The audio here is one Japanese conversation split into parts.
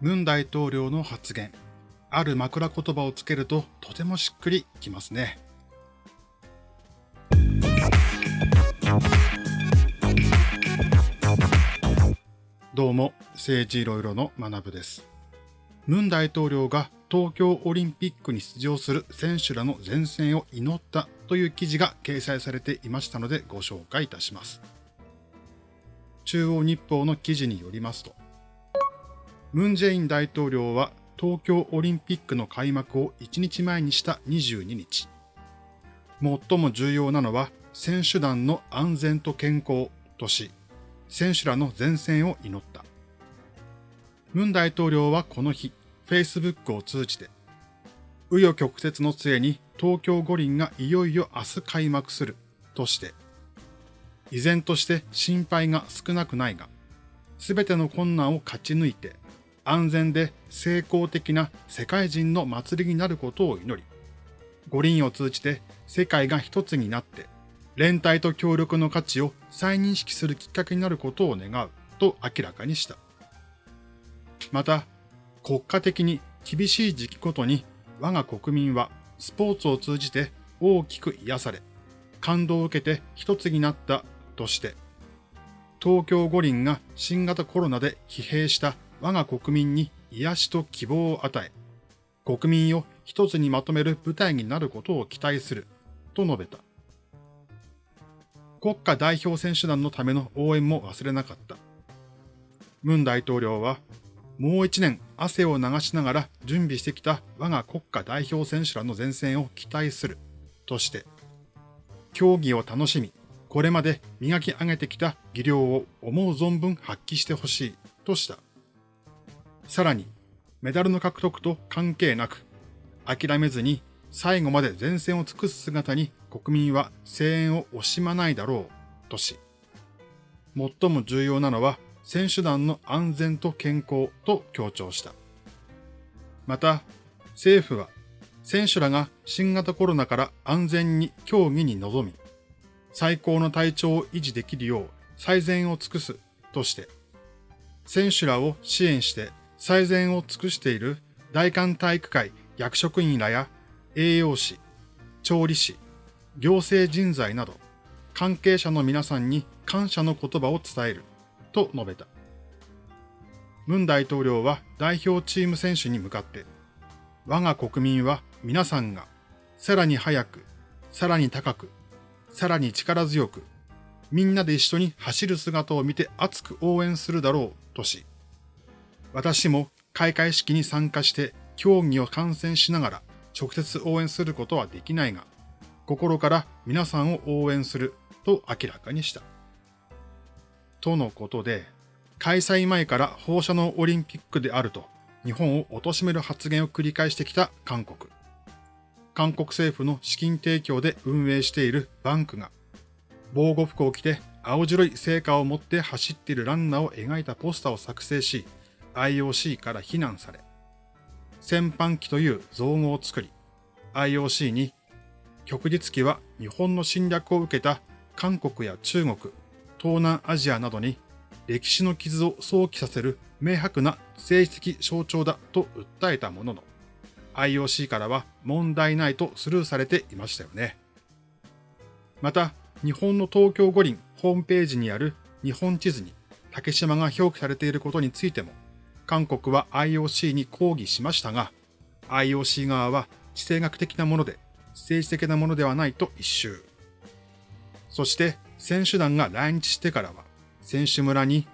ムン大統領の発言、ある枕言葉をつけるととてもしっくりきますね。どうも、政治いろいろの学部です。ムン大統領が東京オリンピックに出場する選手らの前線を祈ったという記事が掲載されていましたのでご紹介いたします。中央日報の記事によりますと、ムン・ジェイン大統領は東京オリンピックの開幕を1日前にした22日、最も重要なのは選手団の安全と健康とし、選手らの前線を祈った。ムン大統領はこの日、Facebook を通じて、紆余曲折の末に東京五輪がいよいよ明日開幕するとして、依然として心配が少なくないが、すべての困難を勝ち抜いて、安全で成功的な世界人の祭りになることを祈り、五輪を通じて世界が一つになって、連帯と協力の価値を再認識するきっかけになることを願うと明らかにした。また、国家的に厳しい時期ごとに我が国民はスポーツを通じて大きく癒され、感動を受けて一つになったとして、東京五輪が新型コロナで疲弊した我が国民に癒しと希望を与え、国民を一つにまとめる舞台になることを期待する、と述べた。国家代表選手団のための応援も忘れなかった。ムン大統領は、もう一年汗を流しながら準備してきた我が国家代表選手らの前線を期待する、として、競技を楽しみ、これまで磨き上げてきた技量を思う存分発揮してほしい、とした。さらに、メダルの獲得と関係なく、諦めずに最後まで前線を尽くす姿に国民は声援を惜しまないだろう、とし、最も重要なのは選手団の安全と健康と強調した。また、政府は選手らが新型コロナから安全に競技に臨み、最高の体調を維持できるよう最善を尽くすとして、選手らを支援して最善を尽くしている大韓体育会役職員らや栄養士、調理師、行政人材など、関係者の皆さんに感謝の言葉を伝える、と述べた。ムン大統領は代表チーム選手に向かって、我が国民は皆さんが、さらに早く、さらに高く、さらに力強く、みんなで一緒に走る姿を見て熱く応援するだろう、とし、私も開会式に参加して競技を観戦しながら直接応援することはできないが、心から皆さんを応援すると明らかにした。とのことで、開催前から放射能オリンピックであると日本を貶める発言を繰り返してきた韓国。韓国政府の資金提供で運営しているバンクが、防護服を着て青白い成果を持って走っているランナーを描いたポスターを作成し、IOC から非難され、戦犯機という造語を作り、IOC に旭日旗は日本の侵略を受けた韓国や中国、東南アジアなどに歴史の傷を想起させる明白な政治的象徴だと訴えたものの、IOC からは問題ないとスルーされていましたよね。また、日本の東京五輪ホームページにある日本地図に竹島が表記されていることについても、韓国は IOC に抗議しましたが、IOC 側は地政学的なもので政治的なものではないと一周。そして選手団が来日してからは、選手村に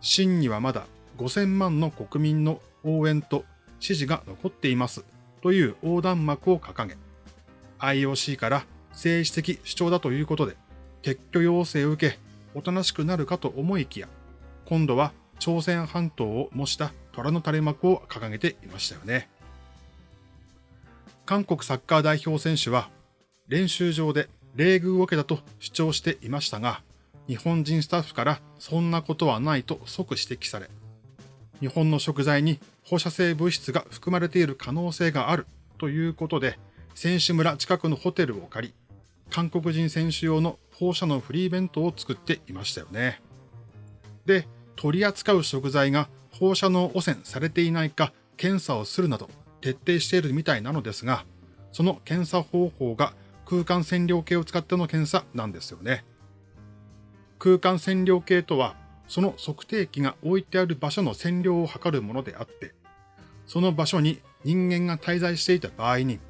真にはまだ5000万の国民の応援と支持が残っていますという横断幕を掲げ、IOC から政治的主張だということで、撤去要請を受け、おとなしくなるかと思いきや、今度は朝鮮半島を模した虎の垂れ幕を掲げていましたよね。韓国サッカー代表選手は練習場で冷遇を受けたと主張していましたが、日本人スタッフからそんなことはないと即指摘され、日本の食材に放射性物質が含まれている可能性があるということで、選手村近くのホテルを借り、韓国人選手用の放射能フリー弁当を作っていましたよね。で、取り扱う食材が放射能汚染されていないか検査をするなど徹底しているみたいなのですが、その検査方法が空間線量計を使っての検査なんですよね。空間線量計とは、その測定器が置いてある場所の線量を測るものであって、その場所に人間が滞在していた場合に、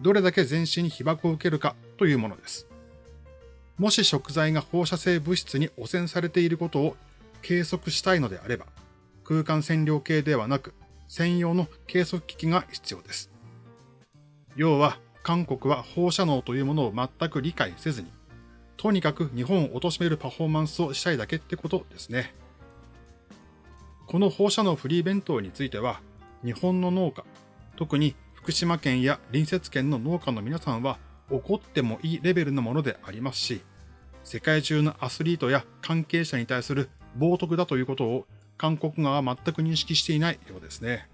どれだけ全身に被爆を受けるかというものです。もし食材が放射性物質に汚染されていることを計測したいのであれば、空間線量計ではなく、専用の計測機器が必要です。要は、韓国は放射能というものを全く理解せずに、とにかく日本を貶めるパフォーマンスをしたいだけってことですね。この放射能フリー弁当については、日本の農家、特に福島県や隣接県の農家の皆さんは怒ってもいいレベルのものでありますし、世界中のアスリートや関係者に対する冒涜だということを韓国側は全く認識していないようですね。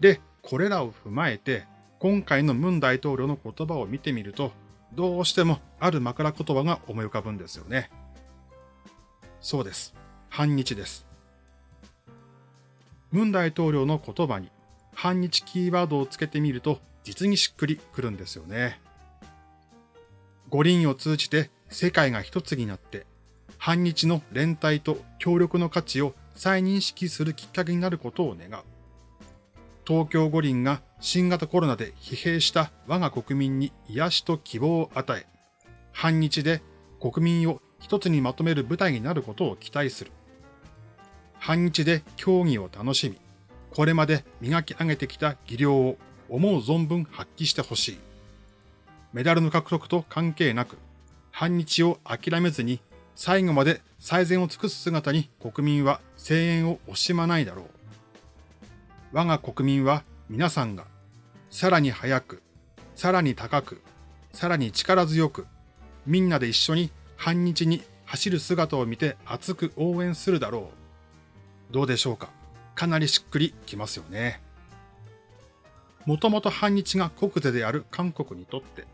で、これらを踏まえて、今回のムン大統領の言葉を見てみると、どうしてもある枕言葉が思い浮かぶんですよね。そうです。反日です。ムン大統領の言葉に反日キーワードをつけてみると実にしっくりくるんですよね。五輪を通じて世界が一つになって反日の連帯と協力の価値を再認識するきっかけになることを願う。東京五輪が新型コロナで疲弊した我が国民に癒しと希望を与え、反日で国民を一つにまとめる舞台になることを期待する。反日で競技を楽しみ、これまで磨き上げてきた技量を思う存分発揮してほしい。メダルの獲得と関係なく、反日を諦めずに最後まで最善を尽くす姿に国民は声援を惜しまないだろう。我が国民は皆さんがさらに早く、さらに高く、さらに力強く、みんなで一緒に反日に走る姿を見て熱く応援するだろう。どうでしょうか？かなりしっくりきますよね。もともと反日が国是である韓国にとって、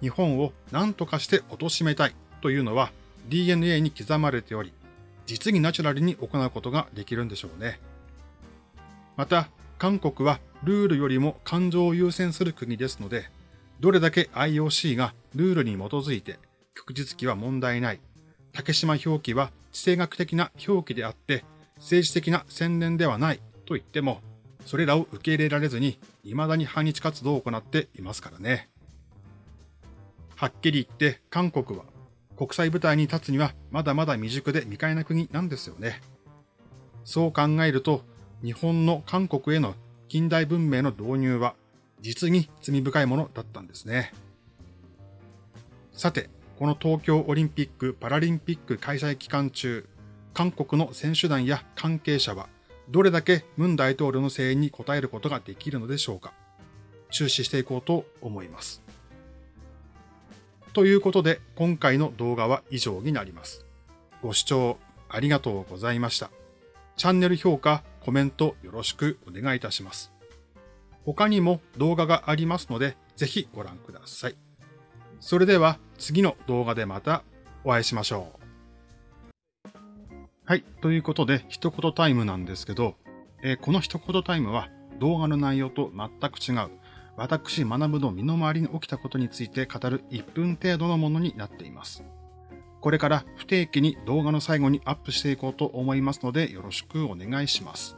日本を何とかして貶めたいというのは DNA に刻まれており、実にナチュラルに行うことができるんでしょうね。また、韓国はルールよりも感情を優先する国ですので、どれだけ IOC がルールに基づいて、旭日記は問題ない。竹島表記は地政学的な表記であって、政治的な宣伝ではないと言っても、それらを受け入れられずに、未だに反日活動を行っていますからね。はっきり言って韓国は国際舞台に立つにはまだまだ未熟で未開な国なんですよね。そう考えると、日本の韓国への近代文明の導入は実に罪深いものだったんですね。さて、この東京オリンピック・パラリンピック開催期間中、韓国の選手団や関係者はどれだけムン大統領の声援に応えることができるのでしょうか。注視していこうと思います。ということで、今回の動画は以上になります。ご視聴ありがとうございました。チャンネル評価、コメントよろしくお願いいたします。他にも動画がありますので、ぜひご覧ください。それでは次の動画でまたお会いしましょう。はい。ということで、一言タイムなんですけど、えー、この一言タイムは動画の内容と全く違う、私学ぶの身の回りに起きたことについて語る1分程度のものになっています。これから不定期に動画の最後にアップしていこうと思いますのでよろしくお願いします。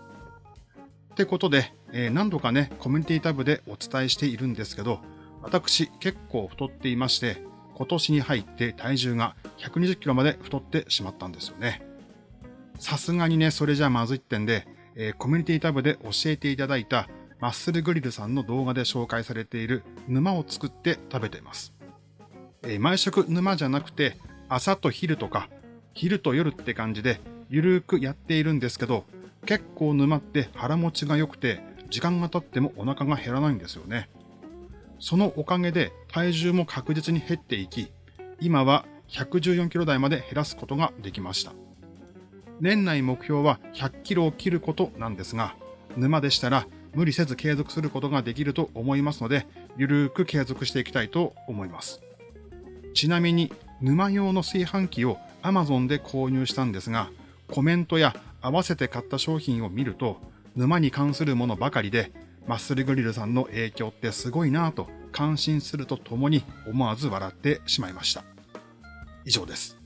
ってことで、えー、何度かね、コミュニティタブでお伝えしているんですけど、私結構太っていまして、今年に入って体重が120キロまで太ってしまったんですよね。さすがにね、それじゃまずいってんで、えー、コミュニティタブで教えていただいたマッスルグリルさんの動画で紹介されている沼を作って食べています。えー、毎食沼じゃなくて、朝と昼とか、昼と夜って感じで、ゆるーくやっているんですけど、結構沼って腹持ちが良くて、時間が経ってもお腹が減らないんですよね。そのおかげで体重も確実に減っていき、今は114キロ台まで減らすことができました。年内目標は100キロを切ることなんですが、沼でしたら無理せず継続することができると思いますので、ゆるーく継続していきたいと思います。ちなみに沼用の炊飯器を Amazon で購入したんですが、コメントや合わせて買った商品を見ると、沼に関するものばかりで、マッスルグリルさんの影響ってすごいなぁと感心するとともに思わず笑ってしまいました。以上です。